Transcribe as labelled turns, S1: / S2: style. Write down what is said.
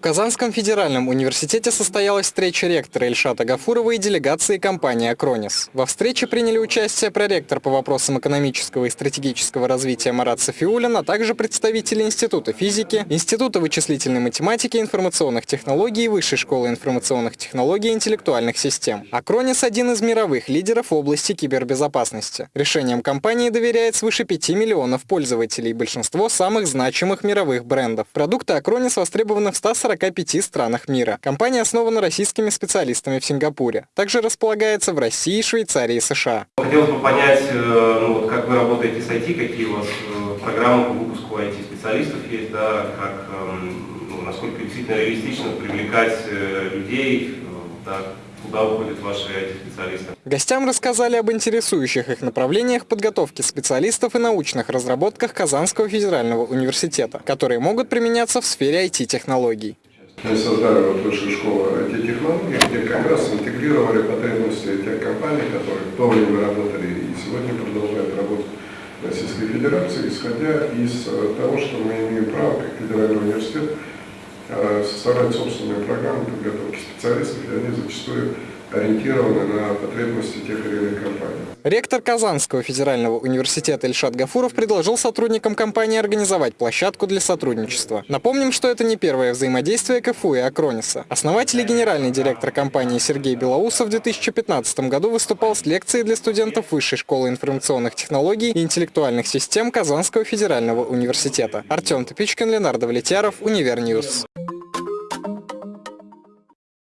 S1: В Казанском федеральном университете состоялась встреча ректора Ильшата Гафурова и делегации компании «Акронис». Во встрече приняли участие проректор по вопросам экономического и стратегического развития Марат Софиулин, а также представители Института физики, Института вычислительной математики и информационных технологий и Высшей школы информационных технологий и интеллектуальных систем. «Акронис» – один из мировых лидеров в области кибербезопасности. Решением компании доверяет свыше 5 миллионов пользователей, большинство самых значимых мировых брендов. Продукты «Акронис» востребованы в 140 45 странах мира. Компания основана российскими специалистами в Сингапуре. Также располагается в России, Швейцарии и США.
S2: Хотелось бы понять, э, ну, вот как вы работаете с IT, какие у вас э, программы по выпуску IT-специалистов есть, да, как, эм, ну, насколько действительно реалистично привлекать э, людей, да, куда уходят ваши IT-специалисты.
S1: Гостям рассказали об интересующих их направлениях подготовки специалистов и научных разработках Казанского федерального университета, которые могут применяться в сфере IT-технологий.
S3: Мы создали вот высшую школу IT-технологий, где как раз интегрировали потребности тех компаний, которые в то время работали и сегодня продолжают работать в Российской Федерации, исходя из э, того, что мы имеем право, как федеральный университет, э, составлять собственные программы подготовки специалистов, и они зачастую ориентированы на потребности тех или иных компаний.
S1: Ректор Казанского федерального университета Ильшат Гафуров предложил сотрудникам компании организовать площадку для сотрудничества. Напомним, что это не первое взаимодействие КФУ и Акрониса. Основатель и генеральный директор компании Сергей Белоусов в 2015 году выступал с лекцией для студентов Высшей школы информационных технологий и интеллектуальных систем Казанского федерального университета. Артем Топичкин, Ленар Давлетьяров, Univer News.